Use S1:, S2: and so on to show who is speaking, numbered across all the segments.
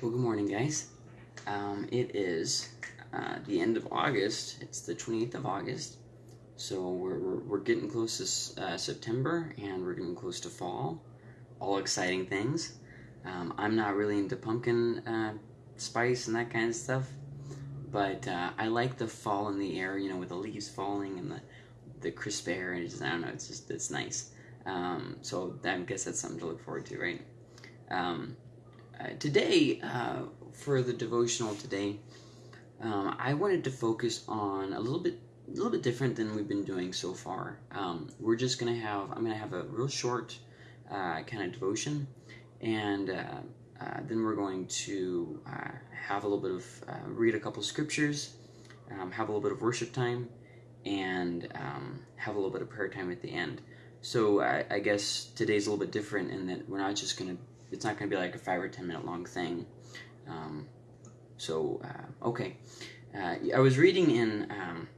S1: Well, good morning, guys. Um, it is uh, the end of August. It's the 28th of August. So we're, we're, we're getting close to uh, September and we're getting close to fall. All exciting things. Um, I'm not really into pumpkin uh, spice and that kind of stuff, but uh, I like the fall in the air, you know, with the leaves falling and the, the crisp air, and just, I don't know, it's just, it's nice. Um, so I guess that's something to look forward to, right? Uh, today, uh, for the devotional today, um, I wanted to focus on a little bit, a little bit different than we've been doing so far. Um, we're just gonna have, I'm gonna have a real short uh, kind of devotion, and uh, uh, then we're going to uh, have a little bit of read a couple scriptures, um, have a little bit of worship time, and um, have a little bit of prayer time at the end. So I, I guess today's a little bit different in that we're not just gonna it's not going to be like a five or ten minute long thing. Um, so uh, okay, uh, I was reading in um,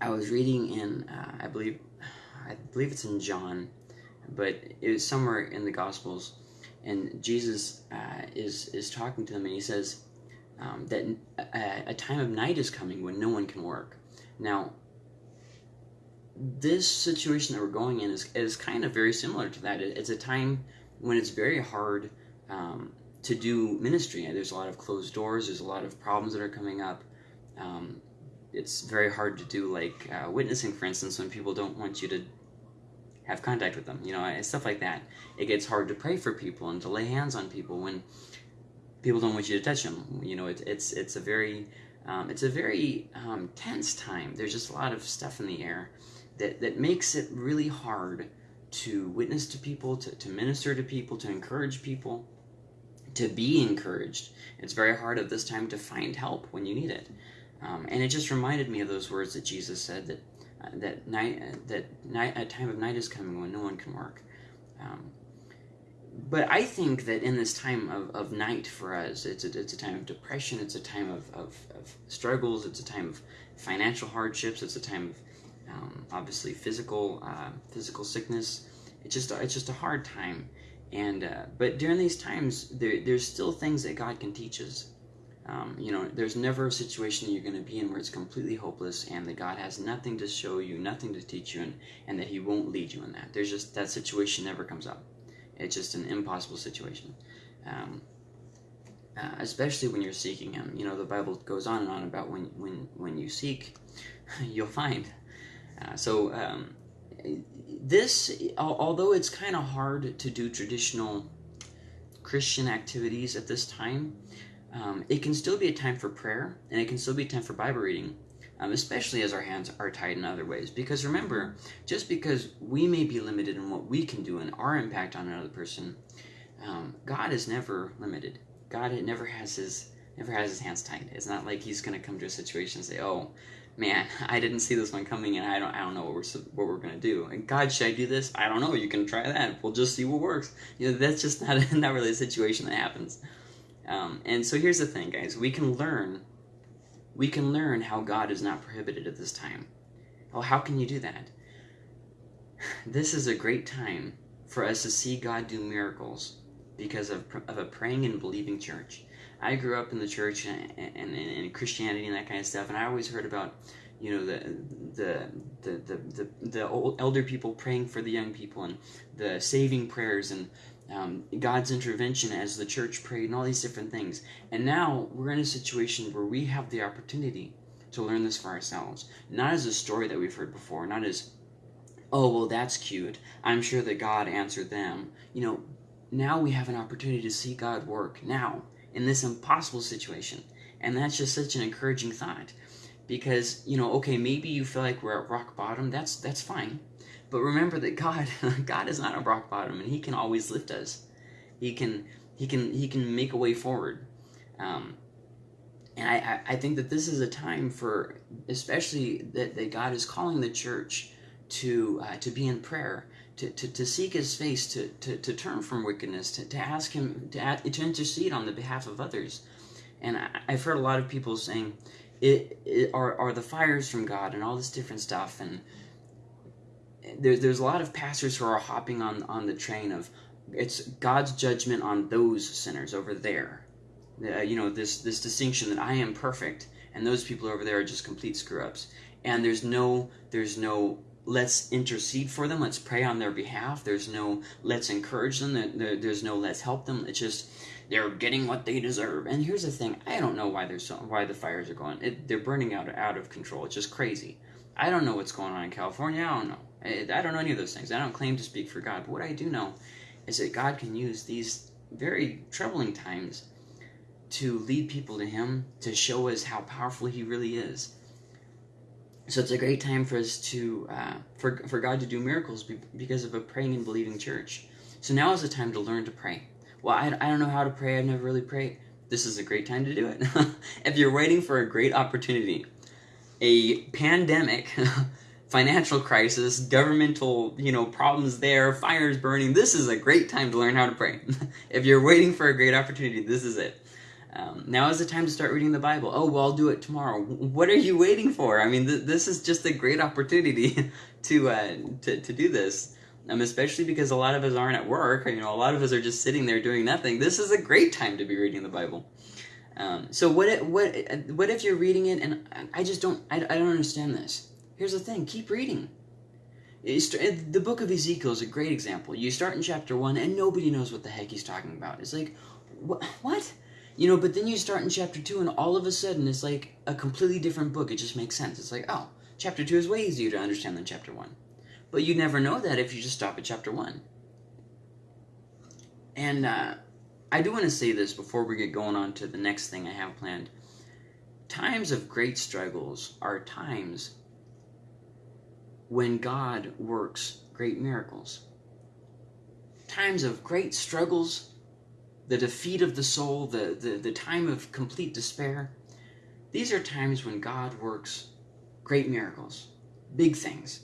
S1: I was reading in uh, I believe I believe it's in John, but it was somewhere in the Gospels, and Jesus uh, is is talking to them, and he says um, that a, a time of night is coming when no one can work. Now, this situation that we're going in is, is kind of very similar to that. It's a time when it's very hard um, to do ministry. There's a lot of closed doors. There's a lot of problems that are coming up. Um, it's very hard to do like uh, witnessing, for instance, when people don't want you to have contact with them. You know, and stuff like that. It gets hard to pray for people and to lay hands on people when people don't want you to touch them. You know, it, it's it's a very um, it's a very um, tense time. There's just a lot of stuff in the air that that makes it really hard to witness to people, to, to minister to people, to encourage people, to be encouraged. It's very hard at this time to find help when you need it. Um, and it just reminded me of those words that Jesus said that uh, that night uh, that night a time of night is coming when no one can work. Um, but I think that in this time of, of night for us, it's a, it's a time of depression, it's a time of, of, of struggles, it's a time of financial hardships, it's a time of um, obviously physical uh, physical sickness. It's just it's just a hard time, and uh, but during these times, there, there's still things that God can teach us. Um, you know, there's never a situation you're going to be in where it's completely hopeless and that God has nothing to show you, nothing to teach you, and, and that He won't lead you in that. There's just that situation never comes up. It's just an impossible situation. Um, uh, especially when you're seeking Him. You know, the Bible goes on and on about when when when you seek, you'll find. Uh, so um, this, although it's kind of hard to do traditional Christian activities at this time, um, it can still be a time for prayer and it can still be a time for Bible reading, um, especially as our hands are tied in other ways. Because remember, just because we may be limited in what we can do and our impact on another person, um, God is never limited. God never has his never has his hands tied. It's not like he's going to come to a situation and say, "Oh, man, I didn't see this one coming, and I don't, I don't know what we're what we're gonna do. And God, should I do this? I don't know. You can try that. We'll just see what works. You know, that's just not not really a situation that happens. Um, and so here's the thing, guys. We can learn. We can learn how God is not prohibited at this time. Well, how can you do that? This is a great time for us to see God do miracles because of, of a praying and believing church. I grew up in the church and, and, and, Christianity and that kind of stuff, and I always heard about, you know, the the the the the, the old elder people praying for the young people and the saving prayers and um, God's intervention as the church prayed and all these different things. And now we're in a situation where we have the opportunity to learn this for ourselves, not as a story that we've heard before, not as oh well that's cute. I'm sure that God answered them. You know, now we have an opportunity to see God work now in this impossible situation. And that's just such an encouraging thought. Because, you know, okay, maybe you feel like we're at rock bottom, that's that's fine. But remember that God God is not a rock bottom and he can always lift us. He can he can he can make a way forward. Um, and I, I think that this is a time for especially that, that God is calling the church to uh, to be in prayer to, to, seek his face, to, to, to turn from wickedness, to, to ask him to, to intercede on the behalf of others. And I, have heard a lot of people saying, it, it are, are the fires from God and all this different stuff. And there, there's a lot of pastors who are hopping on, on the train of it's God's judgment on those sinners over there. uh, you know this this distinction that I am perfect and those people over there are just complete screw ups and there's no there's no let's intercede for them let's pray on their behalf. There's no let's encourage them. There's no let's help them. It's just they're getting what they deserve. And here's the thing i don't know why there's so why the fires are going it, they're burning out out of control. It's just crazy. I don't know what's going on in california. I don't know. I, I don't know any of those things. I don't claim to speak for god. But what i do know is that god can use these very troubling times to lead people to him to show us how powerful he really is so it's a great time for us to uh, for, for god to do miracles because of a praying and believing church. So now is the time to learn to pray. Well I, I don't know how to pray. I've never really prayed. This is a great time to do it. If you're waiting for a great opportunity a pandemic financial crisis governmental you know problems there fires burning this is a great time to learn how to pray. If you're waiting for a great opportunity this is it um, now is the time to start reading the Bible. Oh, well, I'll do it tomorrow. What are you waiting for? I mean, th- this is just a great opportunity to, uh, to to do this. Um, especially because a lot of us aren't at work. You know, a lot of us are just sitting there doing nothing. This is a great time to be reading the Bible. Um, so what? If, what? What if you're reading it and I just don't? I, I don't understand this. Here's the thing: keep reading. The book of Ezekiel is a great example. You start in chapter one, and nobody knows what the heck he's talking about. It's like, what? What? You know, but then you start in chapter 2 and all of a sudden it's like a completely different book. It just makes sense. It's like, oh, chapter 2 is way easier to understand than chapter 1. But you never know that if you just stop at chapter 1. And uh, I do want to say this before we get going on to the next thing I have planned. Times of great struggles are times when God works great miracles. Times of great struggles the defeat of the soul, the, the, the time of complete despair. These are times when God works great miracles, big things.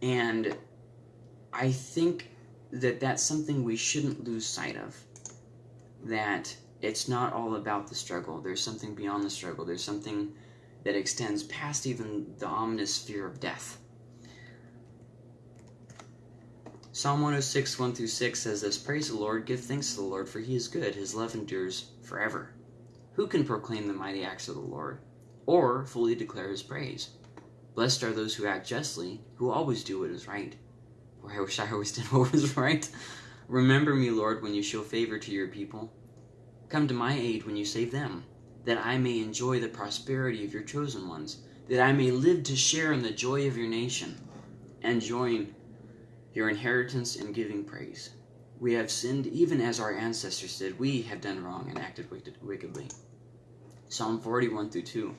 S1: And I think that that's something we shouldn't lose sight of. That it's not all about the struggle. There's something beyond the struggle. There's something that extends past even the ominous fear of death. Psalm 106, 1 through 6 says this Praise the Lord, give thanks to the Lord, for he is good, his love endures forever. Who can proclaim the mighty acts of the Lord, or fully declare his praise? Blessed are those who act justly, who always do what is right. Boy, I wish I always did what was right. Remember me, Lord, when you show favor to your people. Come to my aid when you save them, that I may enjoy the prosperity of your chosen ones, that I may live to share in the joy of your nation, and join your inheritance in giving praise. We have sinned even as our ancestors did. We have done wrong and acted wickedly. Psalm 41 through 2.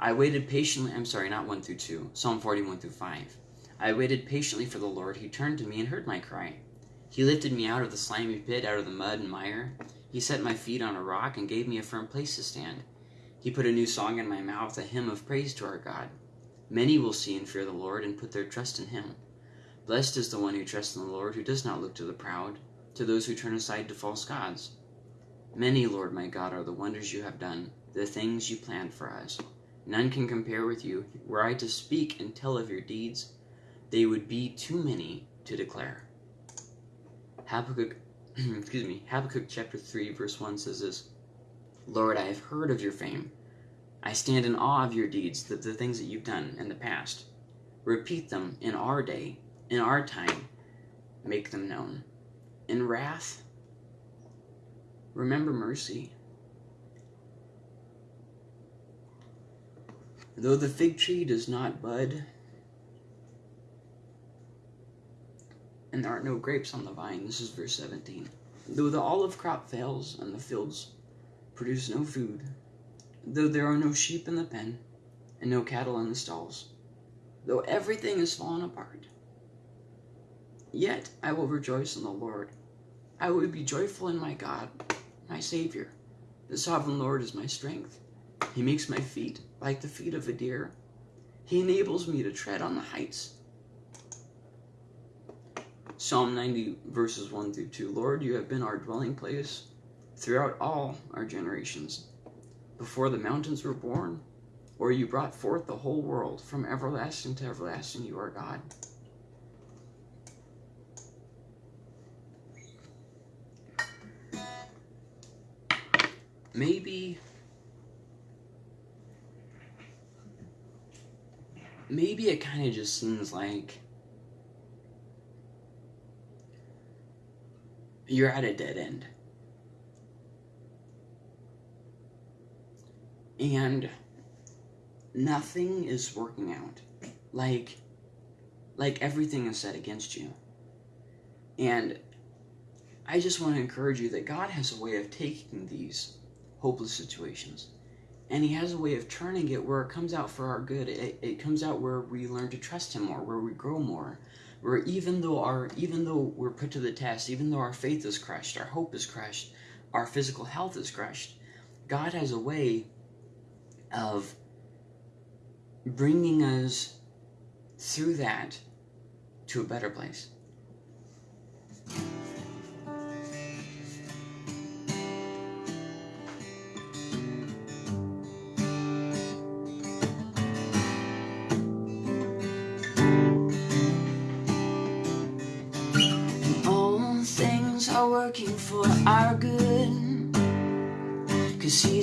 S1: I waited patiently. I'm sorry, not 1 through 2. Psalm 41 through 5. I waited patiently for the Lord. He turned to me and heard my cry. He lifted me out of the slimy pit, out of the mud and mire. He set my feet on a rock and gave me a firm place to stand. He put a new song in my mouth, a hymn of praise to our God. Many will see and fear the Lord and put their trust in him. Blessed is the one who trusts in the Lord, who does not look to the proud, to those who turn aside to false gods. Many, Lord my God, are the wonders you have done, the things you planned for us. None can compare with you. Were I to speak and tell of your deeds, they would be too many to declare. Habakkuk, excuse me, Habakkuk chapter 3, verse 1 says this Lord, I have heard of your fame. I stand in awe of your deeds, the, the things that you've done in the past. Repeat them in our day in our time, make them known. In wrath, remember mercy. Though the fig tree does not bud, and there are no grapes on the vine, this is verse 17. Though the olive crop fails and the fields produce no food, though there are no sheep in the pen and no cattle in the stalls, though everything is fallen apart, Yet I will rejoice in the Lord. I will be joyful in my God, my Savior. The sovereign Lord is my strength. He makes my feet like the feet of a deer. He enables me to tread on the heights. Psalm 90, verses 1 through 2. Lord, you have been our dwelling place throughout all our generations. Before the mountains were born, or you brought forth the whole world, from everlasting to everlasting, you are God. Maybe maybe it kind of just seems like you're at a dead end. And nothing is working out. Like like everything is set against you. And I just want to encourage you that God has a way of taking these hopeless situations. And he has a way of turning it where it comes out for our good. It, it comes out where we learn to trust him more where we grow more where even though our even though we're put to the test even though our faith is crushed our hope is crushed our physical health is crushed god has a way of bringing us through that to a better place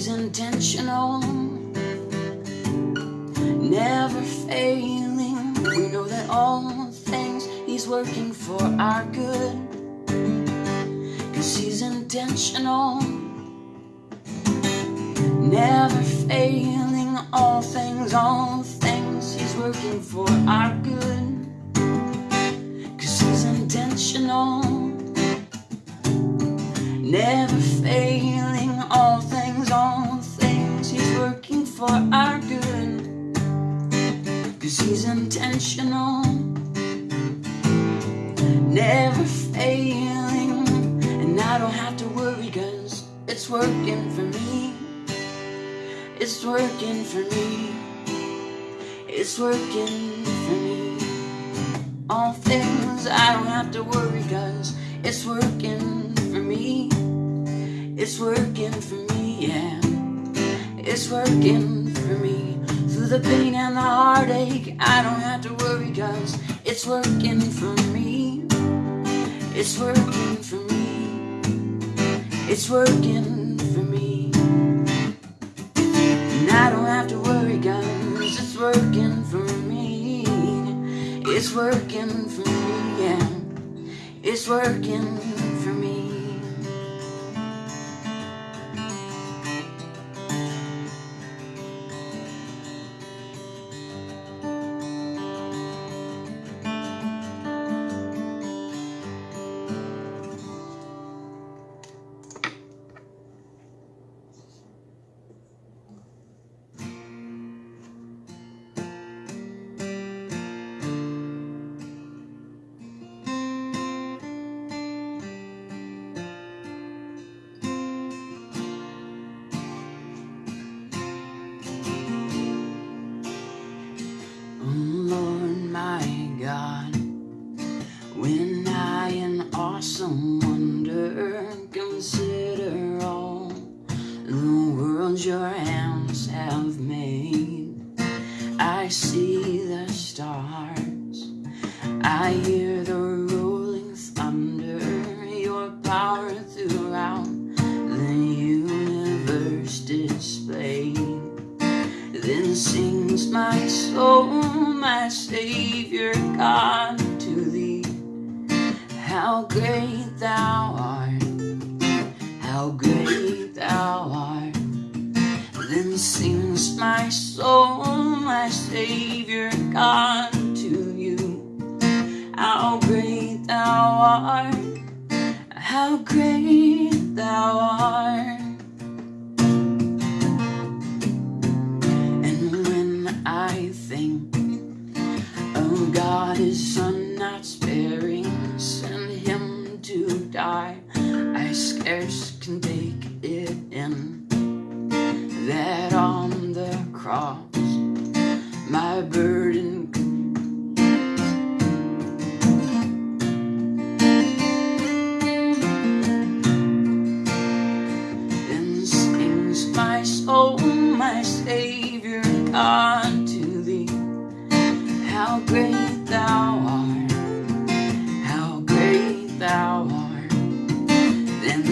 S1: He's intentional. Never failing. We know that all things he's working for our good. Cause he's intentional. Never failing. All things, all things he's working for our good. Cause he's intentional. Never failing, all things, working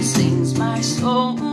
S1: sings my soul,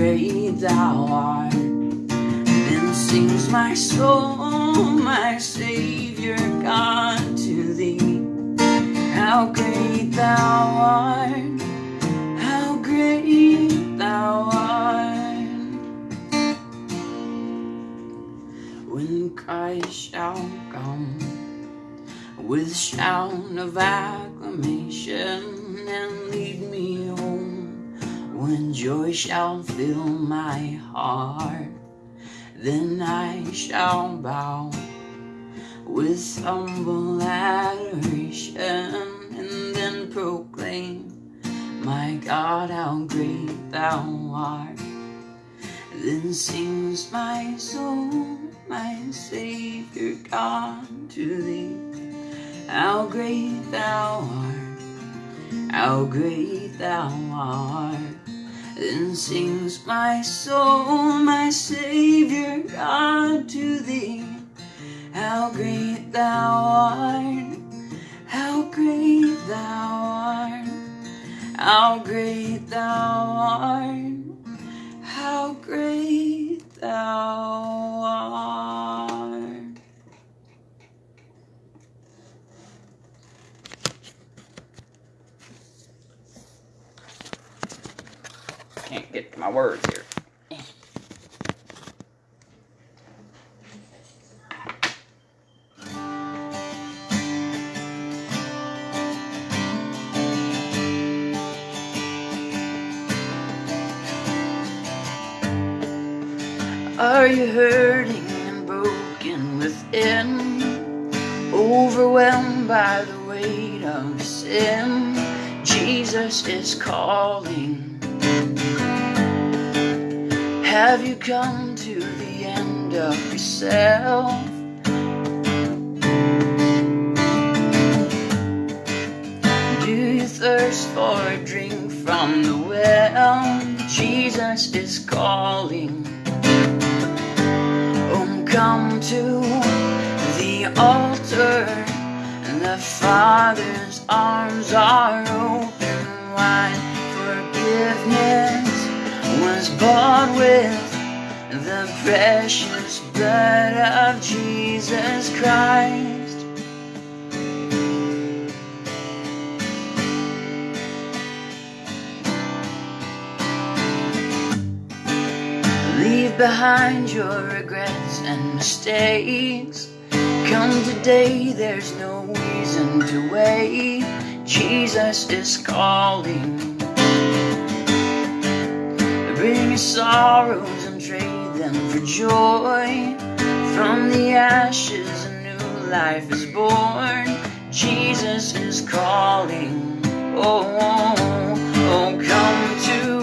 S1: great thou art. Then sings my soul, my Savior God, to thee. How great thou art, how great thou art. When Christ shall come with shout of acclamation and lead me home, when joy shall fill my heart, then I shall bow with humble adoration and then proclaim, My God, how great thou art. Then sings my soul, my Savior God, to thee. How great thou art, how great thou art. Then sings my soul, my Savior God, to thee. How great thou art, how great thou art, how great thou art, how great thou art. Get my words here. Are you hurting and broken within? Overwhelmed by the weight of sin? Jesus is calling. Have you come to the end of yourself? Do you thirst for a drink from the well? Jesus is calling. Oh, come to the altar. The Father's arms are open wide. Forgiveness was bought with the precious blood of Jesus Christ. Leave behind your regrets and mistakes. Come today, there's no reason to wait. Jesus is calling. Your sorrows and trade them for joy. From the ashes, a new life is born. Jesus is calling. Oh, oh, oh, come to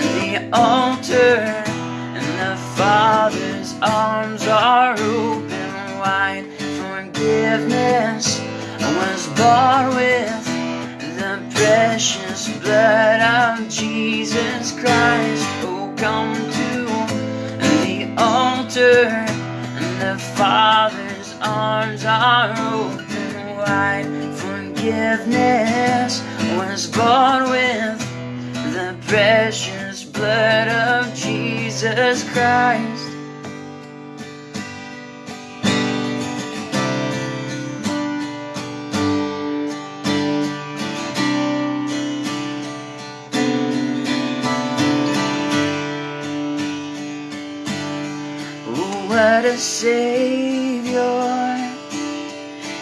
S1: the altar, and the Father's arms are open wide. Forgiveness was bought with the precious blood of Jesus Christ. Come to the altar, and the Father's arms are open wide. Forgiveness was bought with the precious blood of Jesus Christ. What a Savior!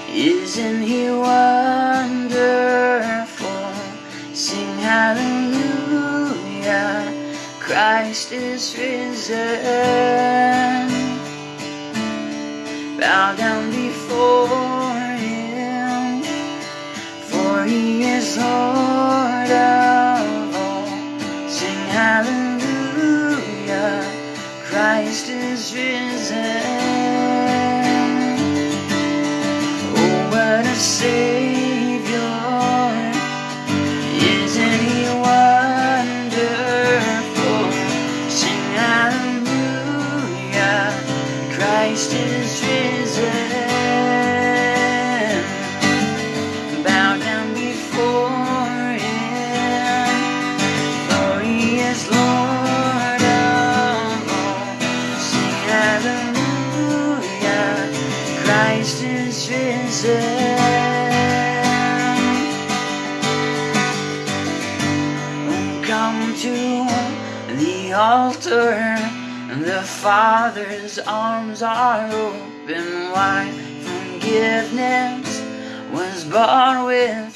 S1: Isn't He wonderful? Sing hallelujah Christ is risen. Bow down before him, for he is Lord Father's arms are open wide. Forgiveness was bought with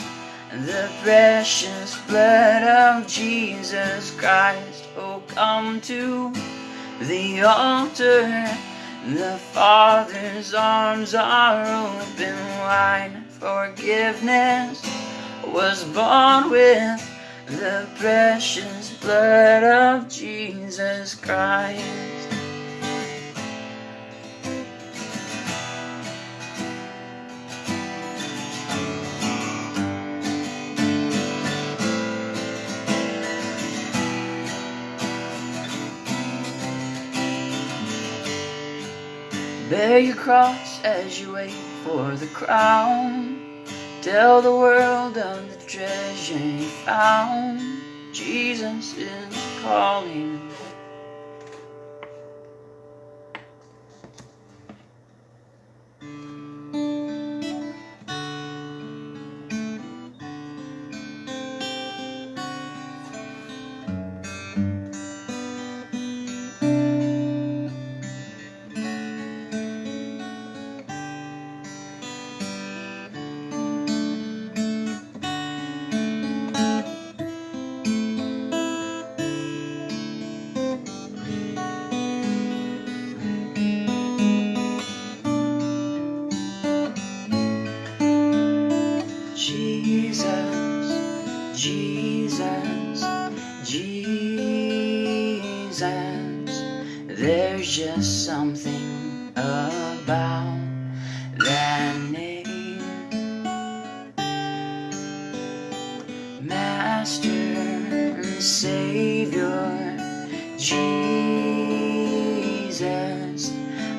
S1: the precious blood of Jesus Christ. Oh, come to the altar. The Father's arms are open wide. Forgiveness was bought with the precious blood of Jesus Christ. Bear your cross as you wait for the crown. Tell the world of the treasure you found. Jesus is calling.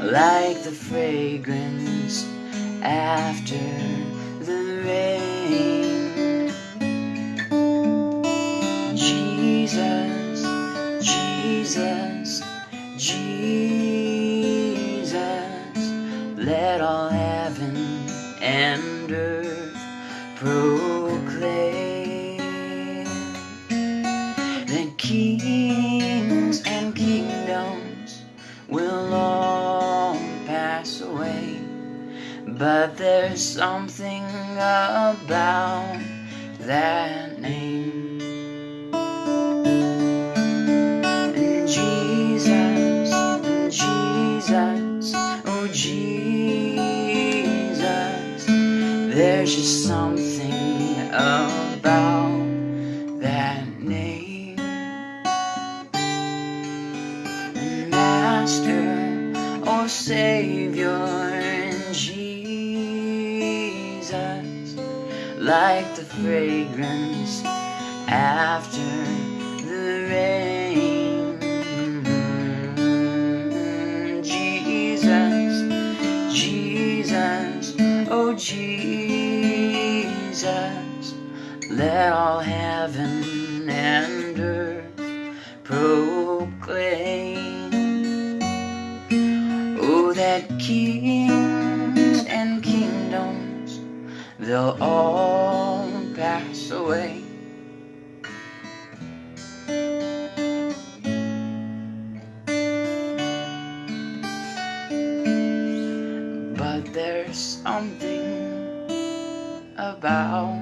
S1: Like the fragrance after the rain. Jesus, Jesus, Jesus, let all heaven and earth But there's something about that name. Jesus, Jesus, oh Jesus, there's just something about like the fragrance after the rain. Jesus, Jesus, oh Jesus, let all heaven and earth proclaim. They'll all pass away. But there's something about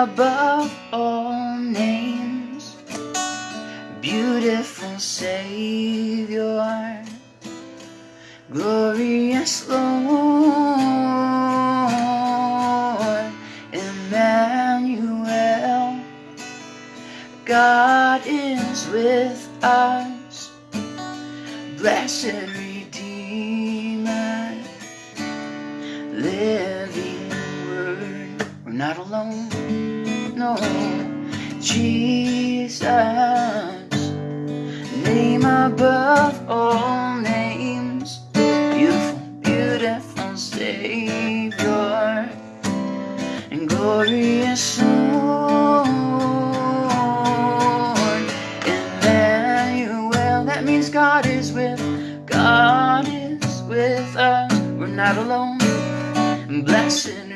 S2: above not alone. Blessed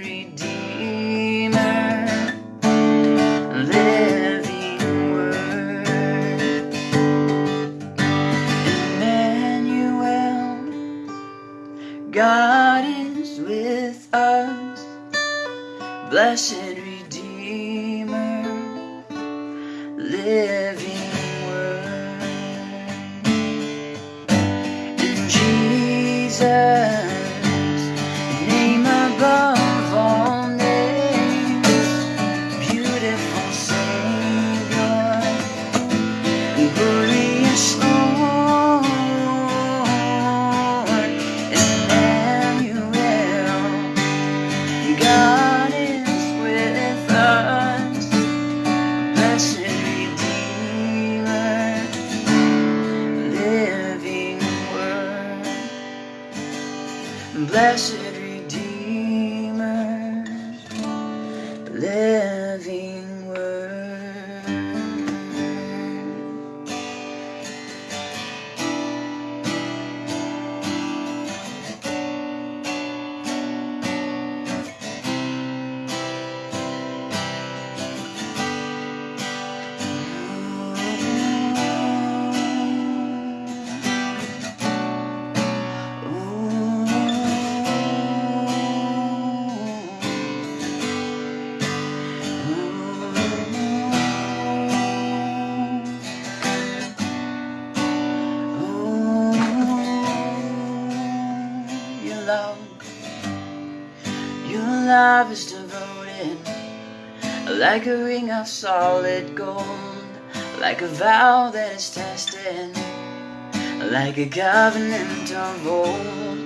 S2: like a ring of solid gold, like a vow that is tested, like a covenant of old.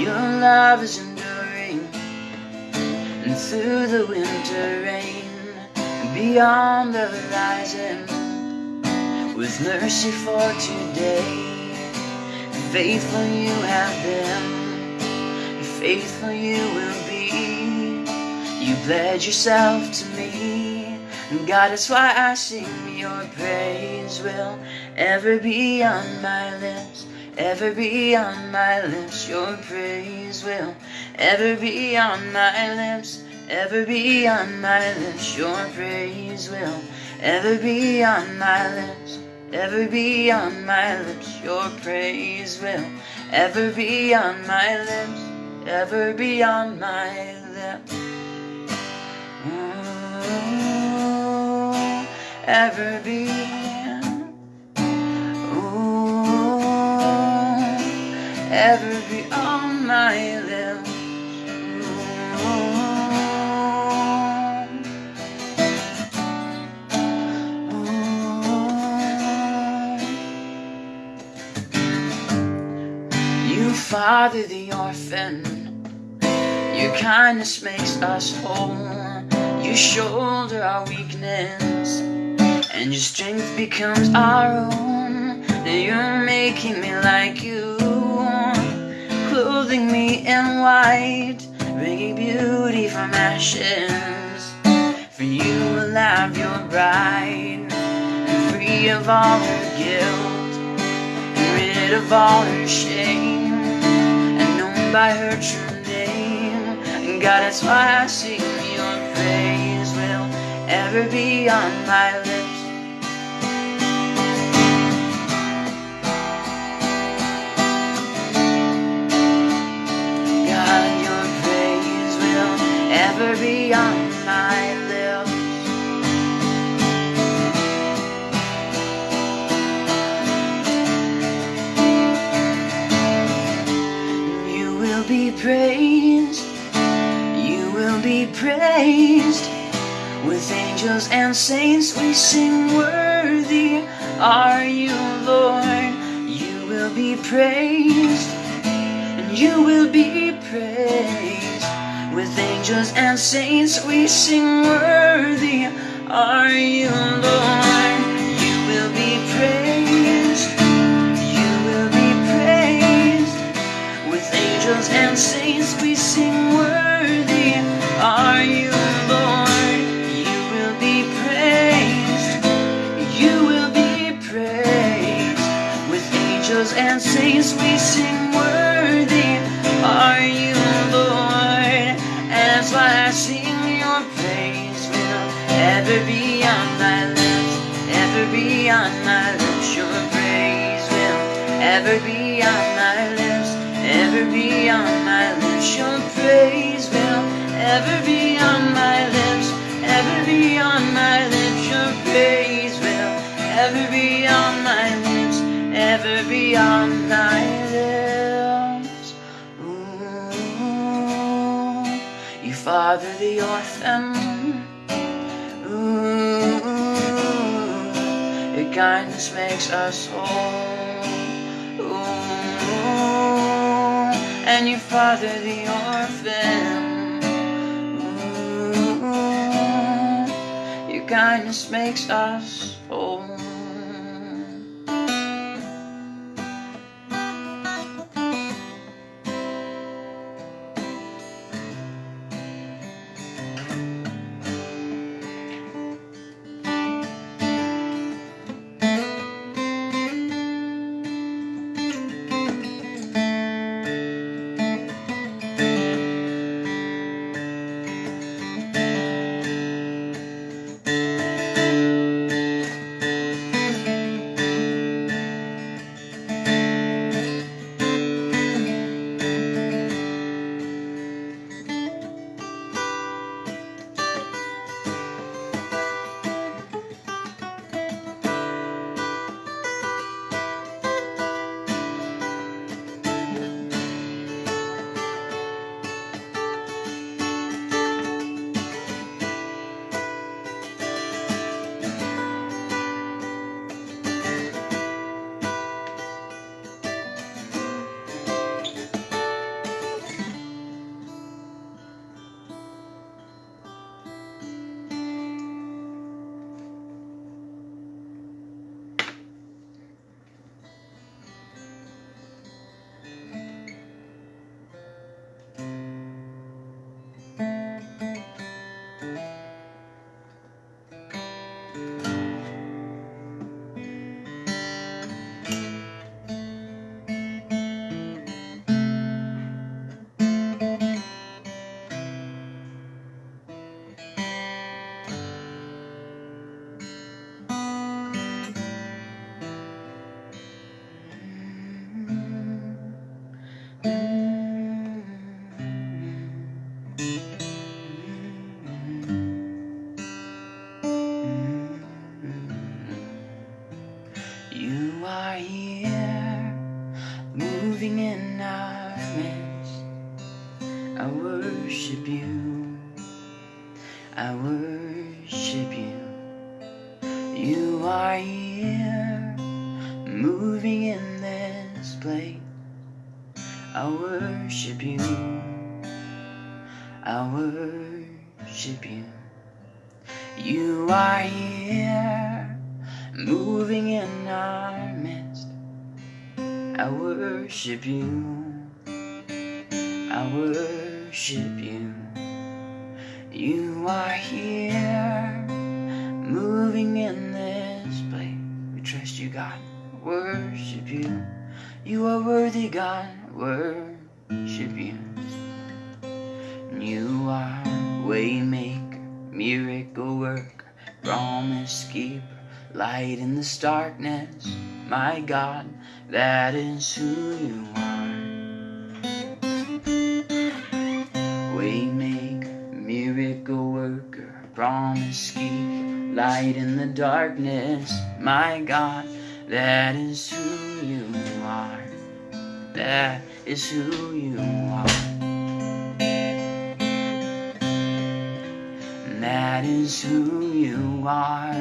S2: Your love is enduring, and through the winter rain, beyond the horizon, with mercy for today. Faithful you have been, faithful you will pledge yourself to me, and God, that's why I sing your praise will ever be on my lips, ever be on my lips. Your praise will ever be on my lips, ever be on my lips. Your praise will ever be on my lips, ever be on my lips. Your praise will ever be on my lips, ever be on my lips. Ever be. Ooh, ever be on my lips. You father the orphan, your kindness makes us whole. You shoulder our weakness, and your strength becomes our own. Now you're making me like you, clothing me in white, bringing beauty from ashes. For you will have your bride, and free of all her guilt, and rid of all her shame, and known by her true name. And God, that's why I sing your praise will ever be on my lips. Ever be on my lips. You will be praised, you will be praised. With angels and saints we sing, Worthy are you, Lord. You will be praised, and you will be praised. With angels and saints we sing, Worthy are you, Lord. You will be praised, you will be praised. With angels and saints we sing, Worthy are you, on my lips. Your praise will ever be on my lips, ever be on my lips. Your praise will ever be on my lips, ever be on my lips. Your praise will ever be on my lips, ever be on my lips. Ooh, you father the orphan. Kindness makes us whole. Ooh, and you father the orphan. Ooh, your kindness makes us whole. Worship you. You are here, moving in our midst. I worship you. I worship you. You are here, moving in this place. We trust you, God. Worship you. You are worthy, God. Worship you. You are waymaker, miracle worker, promise keeper, light in this darkness. My God, that is who you are. Waymaker, miracle worker, promise keep, light in the darkness. My God, that is who you are. That is who you are. That is who you are.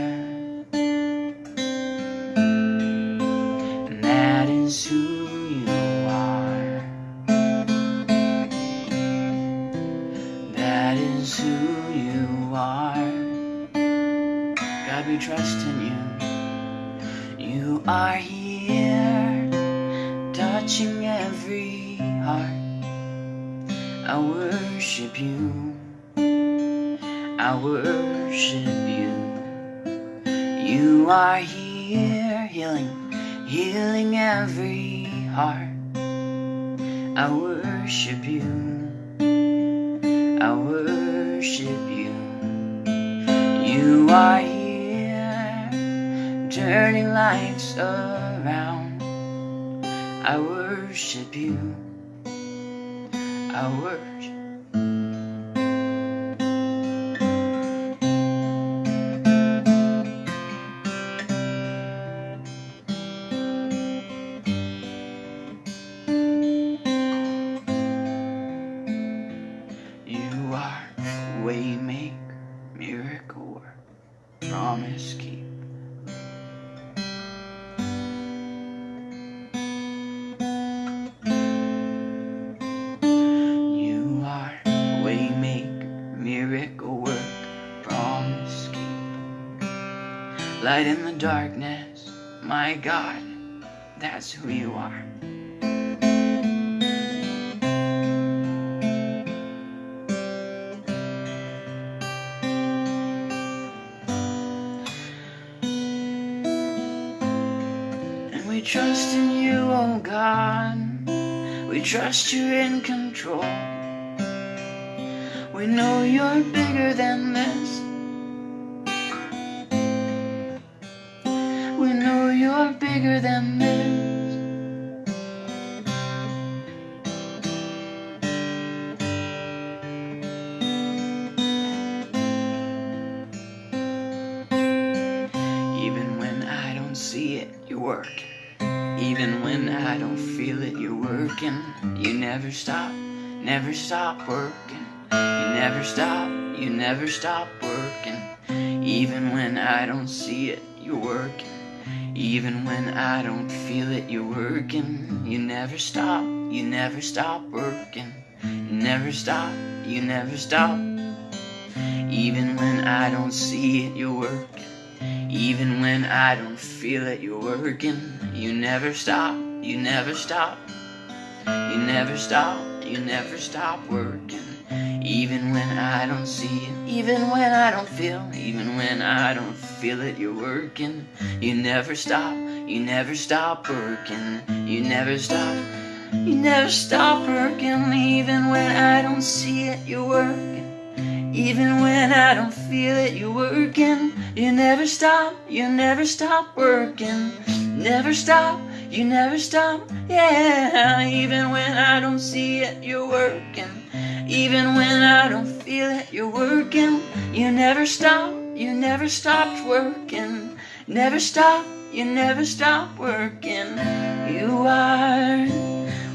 S2: That is who you are. That is who you are. God, we trust in you. You are here, touching every heart. I worship you. I worship you. You are here, healing, healing every heart. I worship you. I worship you. You are here, turning lives around. I worship you. I worship. Trust you're in control. We know you're bigger than this. We know you're bigger than this. Even when I don't see it, you work. Even when I don't feel it, you're working. You never stop, never stop working. You never stop, you never stop working. Even when I don't see it, you're working. Even when I don't feel it, you're working. You never stop, you never stop working. You never stop, you never stop. Even when I don't see it, you're working. Even when I don't feel it, you're working. You never stop, you never stop. You never stop, you never stop working. Even when I don't see it, even when I don't feel, even when I don't feel it, you're working. You never stop, you never stop working. You never stop, you never stop working. Even when I don't see it, you're working. Even when I don't feel it, you're working. You never stop, you never stop working. Never stop, you never stop, yeah. Even when I don't see it, you're working. Even when I don't feel it, you're working. You never stop, you never stopped working. Never stop, you never stop working. You are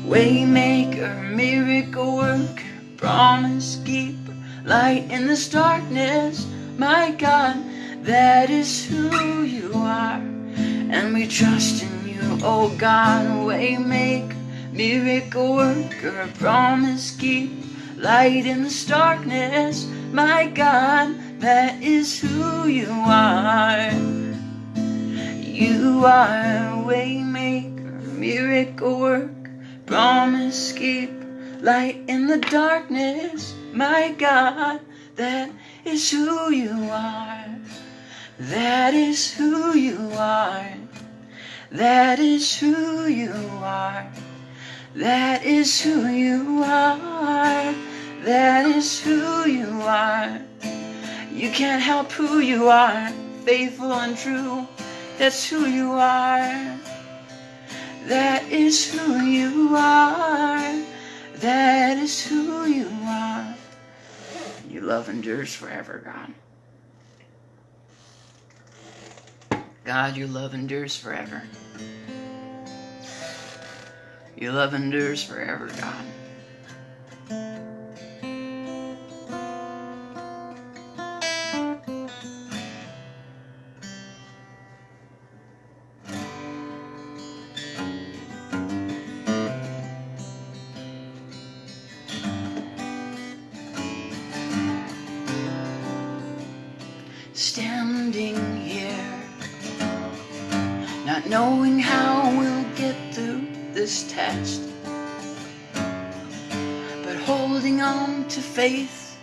S2: waymaker, miracle worker, promise keeper, light in this darkness. My God, that is who you are, and we trust in you, oh God, waymaker, miracle worker, promise keeper, light in this darkness. My God, that is who you are. You are waymaker, miracle worker, promise keep, light in the darkness. My God, that is who you are. That is who you are. That is who you are. That is who you are. That is who you are. You can't help who you are, faithful and true. That's who you are. That is who you are. That is who you are. Your love endures forever, God. God, your love endures forever. Your love endures forever, God.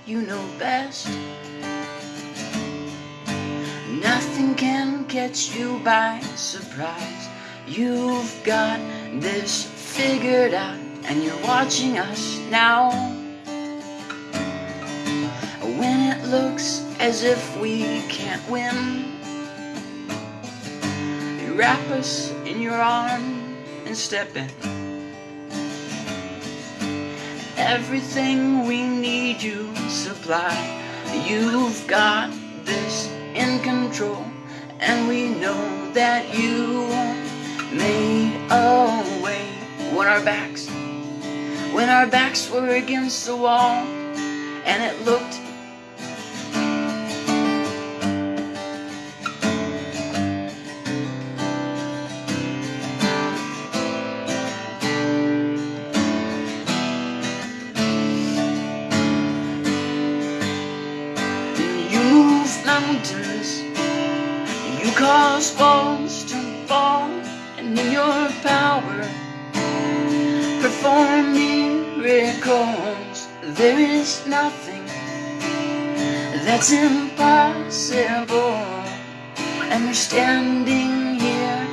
S2: You know best. Nothing can catch you by surprise. You've got this figured out, and you're watching us now. When it looks as if we can't win, you wrap us in your arm and step in. Everything we need you supply. You've got this in control, and we know that you made a way when our backs, when our backs were against the wall, and it looked Nothing that's impossible, and we're standing here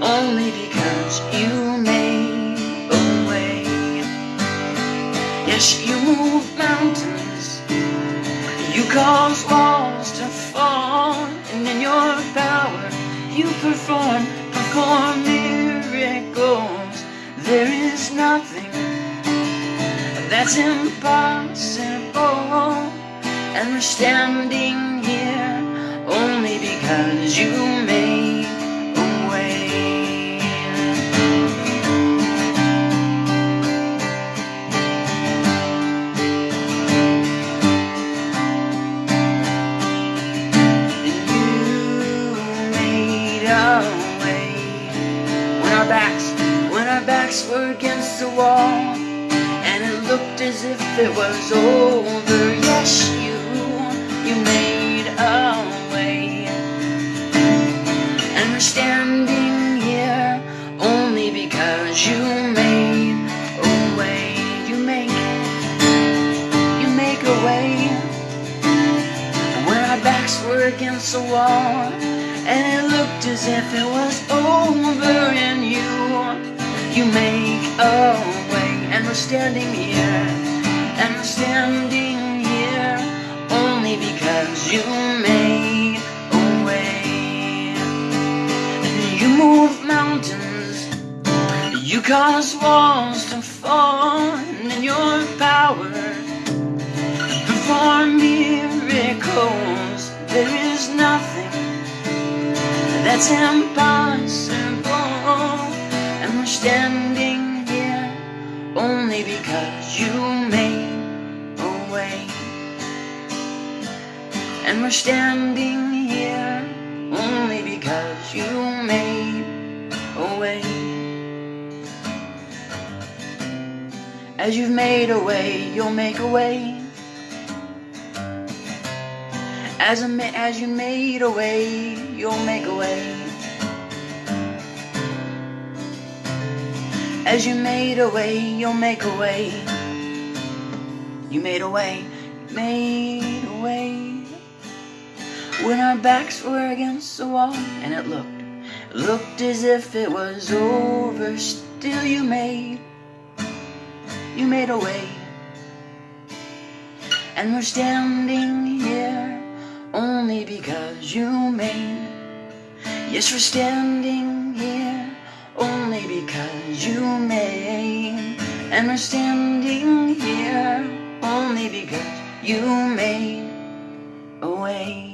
S2: only because you made a way. Yes, you move mountains. You cause walls to fall, and in your power you perform, perform miracles. There is nothing that's impossible, and we're standing here only because you made As, a as you made a way, you'll make a way. As you made a way, you'll make a way. You made a way, made a way. When our backs were against the wall, and it looked, looked as if it was over, still you made, you made a way. And we're standing only because you made. Yes, we're standing here only because you made. And we're standing here only because you made a way.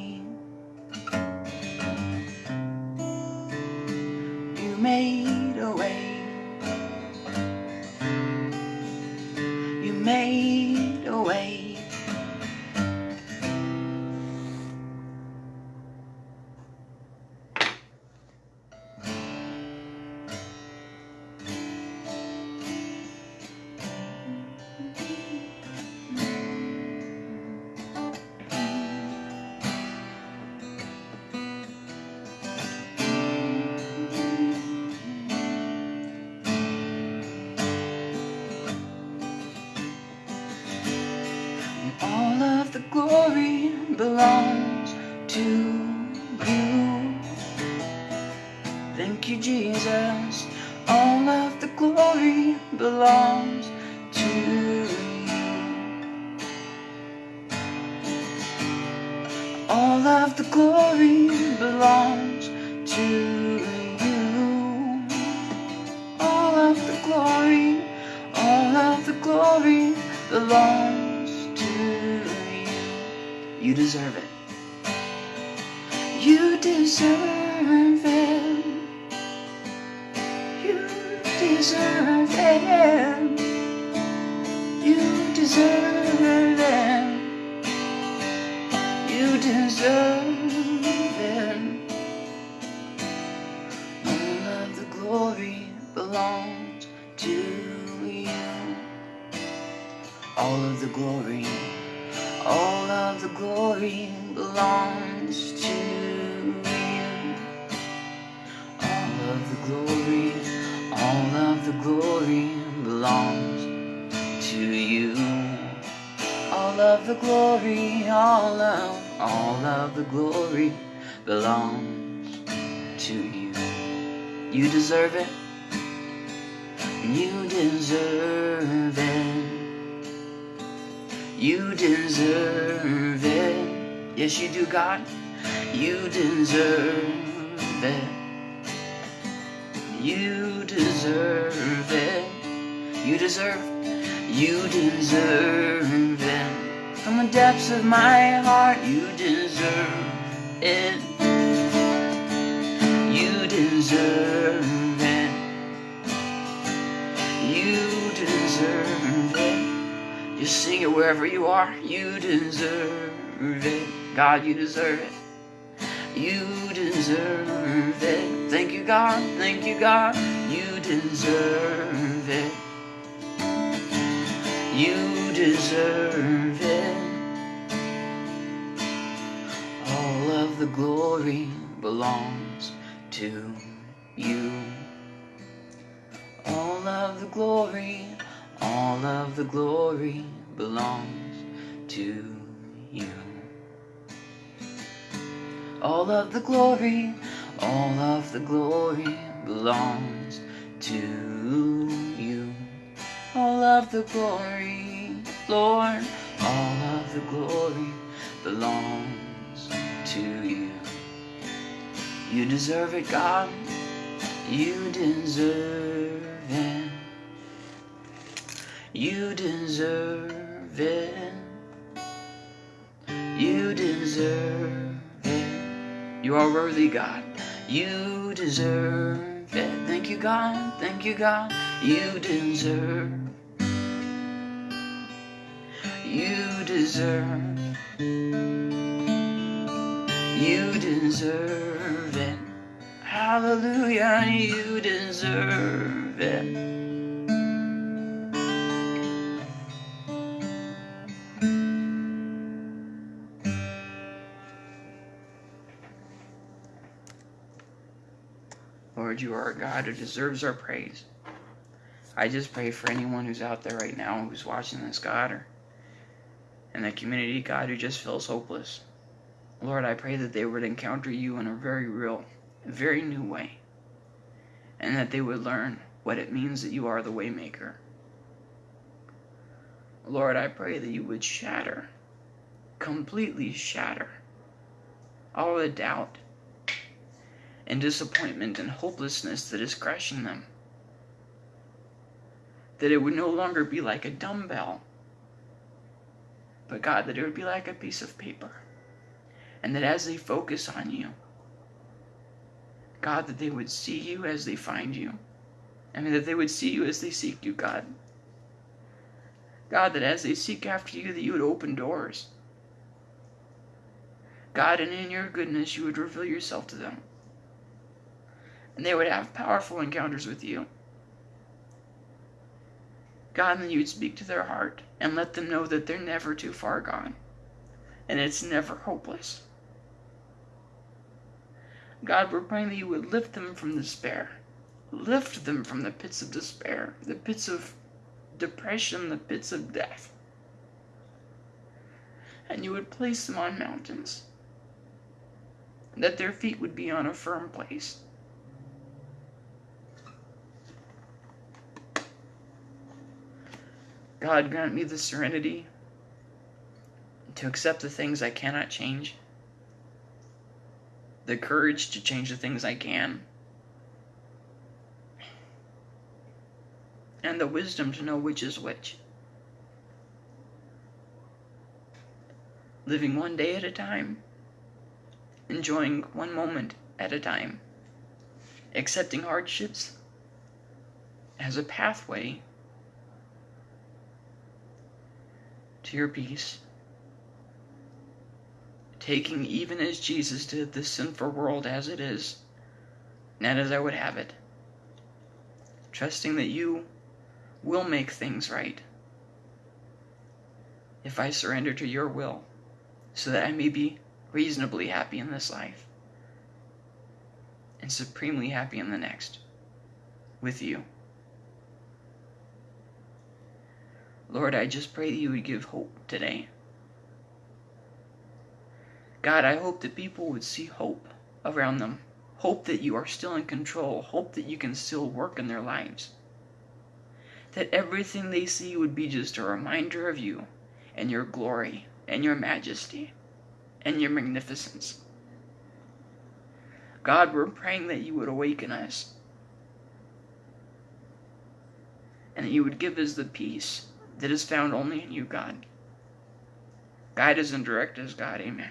S2: The glory belongs to you. All of the glory, all of the glory belongs to you. You deserve it. You deserve it. You deserve it. Deserve it. You deserve it. Just sing it wherever you are. You deserve it. God, you deserve it. You deserve it. Thank you, God. Thank you, God. You deserve it. You deserve it. All of the glory belongs to you. All of the glory, all of the glory belongs to you. All of the glory, all of the glory belongs to you. All of the glory, Lord, all of the glory belongs to you. You deserve it, God. You deserve it. You deserve it. You deserve it. You are worthy, God. You deserve it. Thank you, God. Thank you, God. You deserve. You deserve. You deserve it. Hallelujah. You deserve it. Lord, you are a God who deserves our praise. I just pray for anyone who's out there right now who's watching this, God, or in the community, God, who just feels hopeless. Lord, I pray that they would encounter you in a very real, very new way, and that they would learn what it means that you are the waymaker. Lord, I pray that you would shatter, completely shatter, all the doubt and disappointment and hopelessness that is crushing them. That it would no longer be like a dumbbell, but God, that it would be like a piece of paper. And that as they focus on you, God, that they would see you as they find you. I mean, that they would see you as they seek you, God. God, that as they seek after you, that you would open doors. God, and in your goodness, you would reveal yourself to them and they would have powerful encounters with you. God, and you would speak to their heart and let them know that they're never too far gone and it's never hopeless. God, we're praying that you would lift them from despair. Lift them from the pits of despair, the pits of depression, the pits of death. and you would place them on mountains, that their feet would be on a firm place. God, grant me the serenity to accept the things I cannot change, the courage to change the things I can, and the wisdom to know which is which. Living one day at a time, enjoying one moment at a time, accepting hardships as a pathway to your peace. Taking even as Jesus did this sinful world as it is, not as I would have it. Trusting that you will make things right if I surrender to your will so that I may be reasonably happy in this life and supremely happy in the next with you. Lord, I just pray that you would give hope today. God, I hope that people would see hope around them. Hope that you are still in control. Hope that you can still work in their lives. That everything they see would be just a reminder of you and your glory and your majesty and your magnificence. God, we're praying that you would awaken us and that you would give us the peace that is found only in you, God. Guide us and direct us, God. Amen.